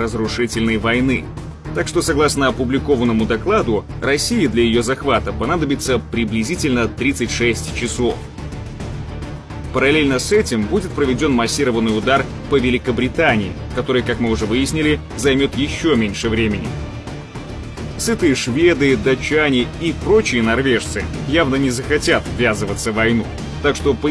разрушительной войны. Так что, согласно опубликованному докладу, России для ее захвата понадобится приблизительно 36 часов. Параллельно с этим будет проведен массированный удар по Великобритании, который, как мы уже выяснили, займет еще меньше времени. Сытые шведы, датчане и прочие норвежцы явно не захотят ввязываться в войну. Так что по